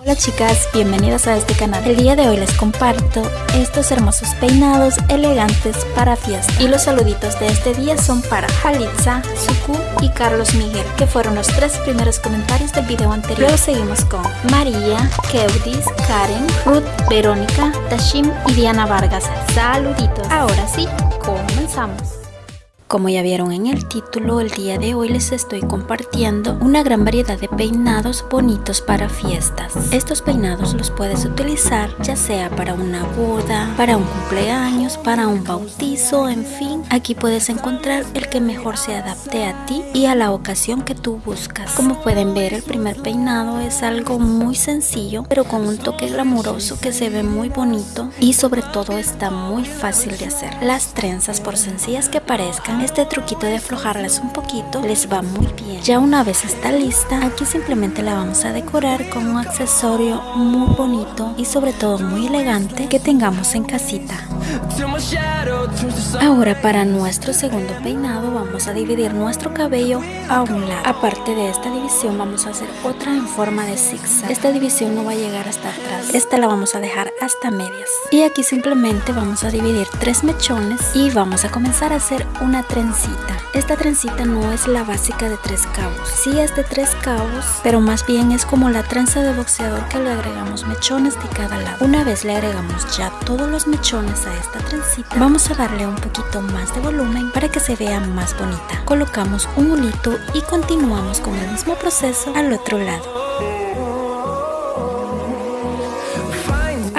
Hola chicas, bienvenidas a este canal. El día de hoy les comparto estos hermosos peinados elegantes para fiesta. Y los saluditos de este día son para Halitza, Suku y Carlos Miguel, que fueron los tres primeros comentarios del video anterior. Luego seguimos con María, Keudis, Karen, Ruth, Verónica, Tashim y Diana Vargas. Saluditos. Ahora sí, comenzamos. Como ya vieron en el título, el día de hoy les estoy compartiendo una gran variedad de peinados bonitos para fiestas. Estos peinados los puedes utilizar ya sea para una boda, para un cumpleaños, para un bautizo, en fin. Aquí puedes encontrar el que mejor se adapte a ti y a la ocasión que tú buscas. Como pueden ver, el primer peinado es algo muy sencillo, pero con un toque glamuroso que se ve muy bonito y sobre todo está muy fácil de hacer. Las trenzas, por sencillas que parezcan, este truquito de aflojarlas un poquito les va muy bien. Ya una vez está lista, aquí simplemente la vamos a decorar con un accesorio muy bonito y sobre todo muy elegante que tengamos en casita. Ahora para nuestro segundo peinado vamos a dividir nuestro cabello a un lado. Aparte de esta división vamos a hacer otra en forma de zigzag. Esta división no va a llegar hasta atrás. Esta la vamos a dejar hasta medias. Y aquí simplemente vamos a dividir tres mechones y vamos a comenzar a hacer una trencita. Esta trencita no es la básica de tres cabos. Sí es de tres cabos, pero más bien es como la trenza de boxeador que le agregamos mechones de cada lado. Una vez le agregamos ya todos los mechones a esta trencita, vamos a darle un poquito más de volumen para que se vea más bonita. Colocamos un hulito y continuamos con el mismo proceso al otro lado.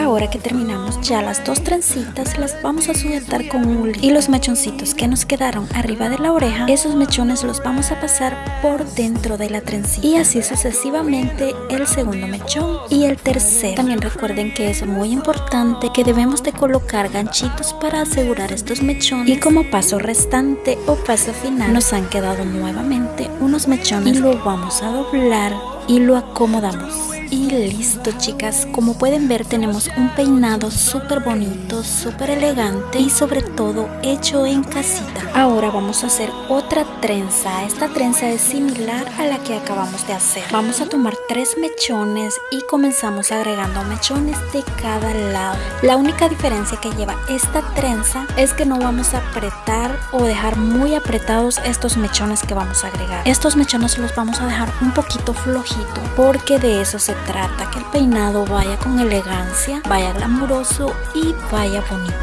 Ahora que terminamos ya las dos trencitas las vamos a sujetar con un y los mechoncitos que nos quedaron arriba de la oreja esos mechones los vamos a pasar por dentro de la trencita. Y así sucesivamente el segundo mechón y el tercero. También recuerden que es muy importante que debemos de colocar ganchitos para asegurar estos mechones. Y como paso restante o paso final nos han quedado nuevamente unos mechones. Y lo vamos a doblar y lo acomodamos y listo chicas, como pueden ver tenemos un peinado súper bonito, súper elegante y sobre todo hecho en casita. Ahora vamos a hacer otra trenza, esta trenza es similar a la que acabamos de hacer. Vamos a tomar tres mechones y comenzamos agregando mechones de cada lado. La única diferencia que lleva esta trenza es que no vamos a apretar o dejar muy apretados estos mechones que vamos a agregar. Estos mechones los vamos a dejar un poquito flojito porque de eso se trata, que el peinado vaya con elegancia, vaya glamuroso y vaya bonito.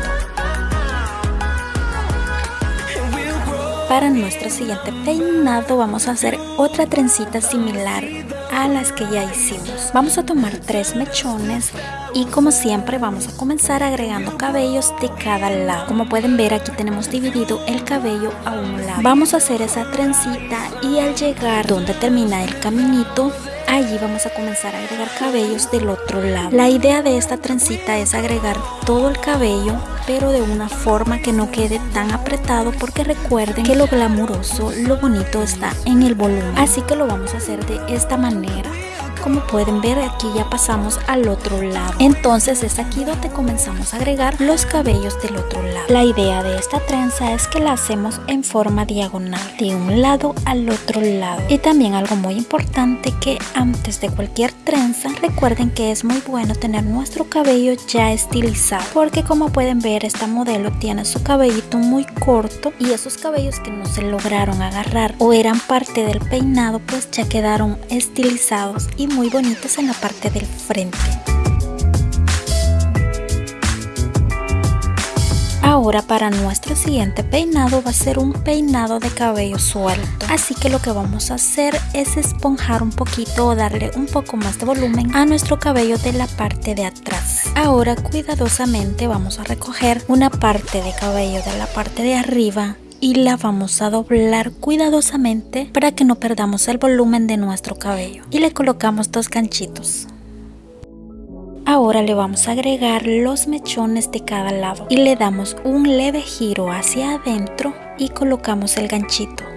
Para nuestro siguiente peinado vamos a hacer otra trencita similar a las que ya hicimos. Vamos a tomar tres mechones y como siempre vamos a comenzar agregando cabellos de cada lado. Como pueden ver aquí tenemos dividido el cabello a un lado. Vamos a hacer esa trencita y al llegar donde termina el caminito Allí vamos a comenzar a agregar cabellos del otro lado. La idea de esta trencita es agregar todo el cabello pero de una forma que no quede tan apretado porque recuerden que lo glamuroso, lo bonito está en el volumen. Así que lo vamos a hacer de esta manera como pueden ver aquí ya pasamos al otro lado. Entonces es aquí donde comenzamos a agregar los cabellos del otro lado. La idea de esta trenza es que la hacemos en forma diagonal de un lado al otro lado. Y también algo muy importante que antes de cualquier trenza recuerden que es muy bueno tener nuestro cabello ya estilizado porque como pueden ver esta modelo tiene su cabellito muy corto y esos cabellos que no se lograron agarrar o eran parte del peinado pues ya quedaron estilizados y muy bonitos en la parte del frente. Ahora para nuestro siguiente peinado va a ser un peinado de cabello suelto. Así que lo que vamos a hacer es esponjar un poquito o darle un poco más de volumen a nuestro cabello de la parte de atrás. Ahora cuidadosamente vamos a recoger una parte de cabello de la parte de arriba y la vamos a doblar cuidadosamente para que no perdamos el volumen de nuestro cabello. Y le colocamos dos ganchitos. Ahora le vamos a agregar los mechones de cada lado y le damos un leve giro hacia adentro y colocamos el ganchito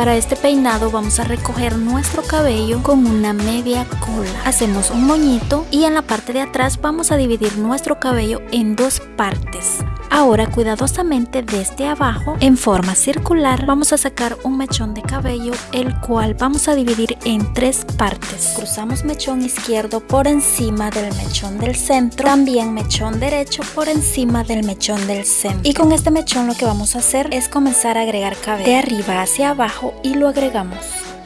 Para este peinado vamos a recoger nuestro cabello con una media cola. Hacemos un moñito y en la parte de atrás vamos a dividir nuestro cabello en dos partes. Ahora cuidadosamente desde abajo en forma circular vamos a sacar un mechón de cabello el cual vamos a dividir en tres partes. Cruzamos mechón izquierdo por encima del mechón del centro, también mechón derecho por encima del mechón del centro. Y con este mechón lo que vamos a hacer es comenzar a agregar cabello de arriba hacia abajo y lo agregamos.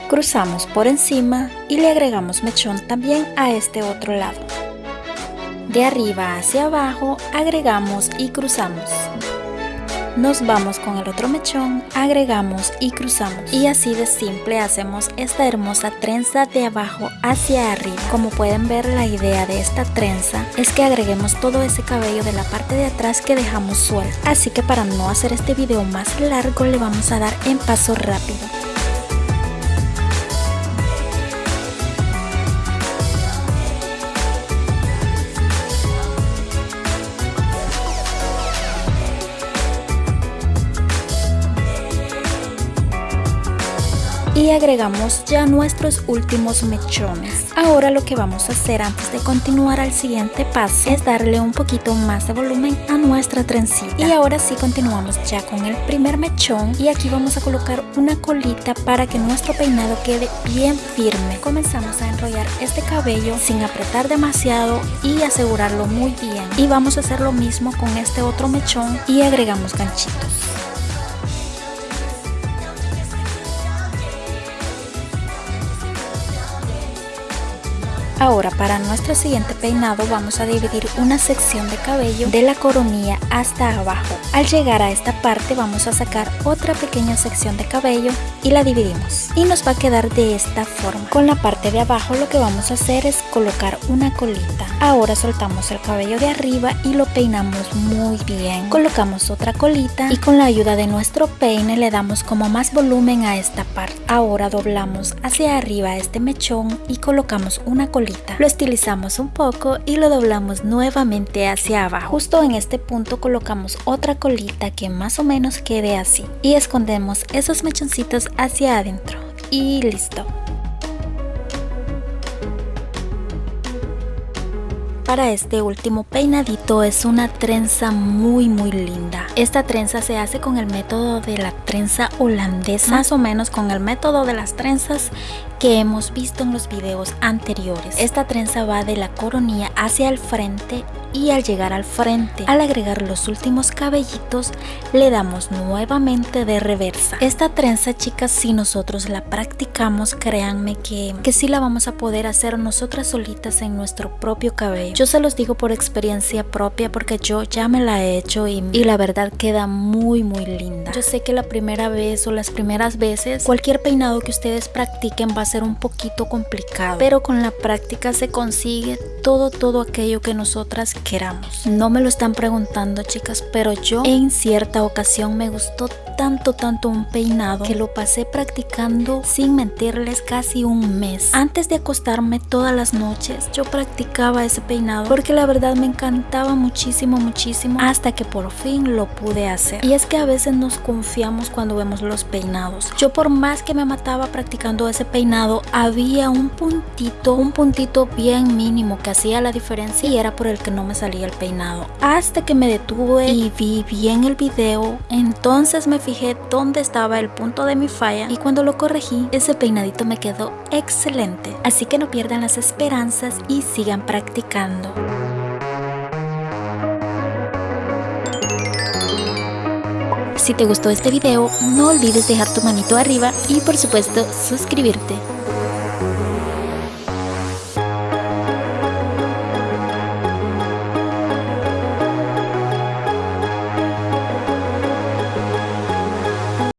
Cruzamos por encima y le agregamos mechón también a este otro lado. De arriba hacia abajo agregamos y cruzamos. Nos vamos con el otro mechón, agregamos y cruzamos. Y así de simple hacemos esta hermosa trenza de abajo hacia arriba. Como pueden ver la idea de esta trenza es que agreguemos todo ese cabello de la parte de atrás que dejamos suelto. Así que para no hacer este video más largo le vamos a dar en paso rápido. Y agregamos ya nuestros últimos mechones. Ahora lo que vamos a hacer antes de continuar al siguiente paso es darle un poquito más de volumen a nuestra trencita. Y ahora sí continuamos ya con el primer mechón y aquí vamos a colocar una colita para que nuestro peinado quede bien firme. Comenzamos a enrollar este cabello sin apretar demasiado y asegurarlo muy bien. Y vamos a hacer lo mismo con este otro mechón y agregamos ganchitos. Ahora para nuestro siguiente peinado vamos a dividir una sección de cabello de la coronilla hasta abajo. Al llegar a esta parte vamos a sacar otra pequeña sección de cabello y la dividimos. Y nos va a quedar de esta forma. Con la parte de abajo lo que vamos a hacer es colocar una colita. Ahora soltamos el cabello de arriba y lo peinamos muy bien. Colocamos otra colita y con la ayuda de nuestro peine le damos como más volumen a esta parte. Ahora doblamos hacia arriba este mechón y colocamos una colita lo estilizamos un poco y lo doblamos nuevamente hacia abajo. Justo en este punto colocamos otra colita que más o menos quede así. Y escondemos esos mechoncitos hacia adentro. Y listo. Para este último peinadito es una trenza muy muy linda. Esta trenza se hace con el método de la trenza holandesa, más o menos con el método de las trenzas que hemos visto en los videos anteriores. Esta trenza va de la coronilla hacia el frente y al llegar al frente, al agregar los últimos cabellitos, le damos nuevamente de reversa. Esta trenza, chicas, si nosotros la practicamos, créanme que, que sí la vamos a poder hacer nosotras solitas en nuestro propio cabello. Yo se los digo por experiencia propia porque yo ya me la he hecho y, y la verdad queda muy muy linda. Yo sé que la primera vez o las primeras veces, cualquier peinado que ustedes practiquen va a ser un poquito complicado, pero con la práctica se consigue todo, todo aquello que nosotras queramos. No me lo están preguntando chicas, pero yo en cierta ocasión me gustó tanto, tanto un peinado que lo pasé practicando sin mentirles casi un mes. Antes de acostarme todas las noches, yo practicaba ese peinado porque la verdad me encantaba muchísimo, muchísimo hasta que por fin lo pude hacer. Y es que a veces nos confiamos cuando vemos los peinados. Yo por más que me mataba practicando ese peinado, había un puntito, un puntito bien mínimo que hacía la diferencia y era por el que no me salía el peinado. Hasta que me detuve y vi bien el video, entonces me fijé dónde estaba el punto de mi falla y cuando lo corregí, ese peinadito me quedó excelente. Así que no pierdan las esperanzas y sigan practicando. Si te gustó este video, no olvides dejar tu manito arriba y por supuesto suscribirte.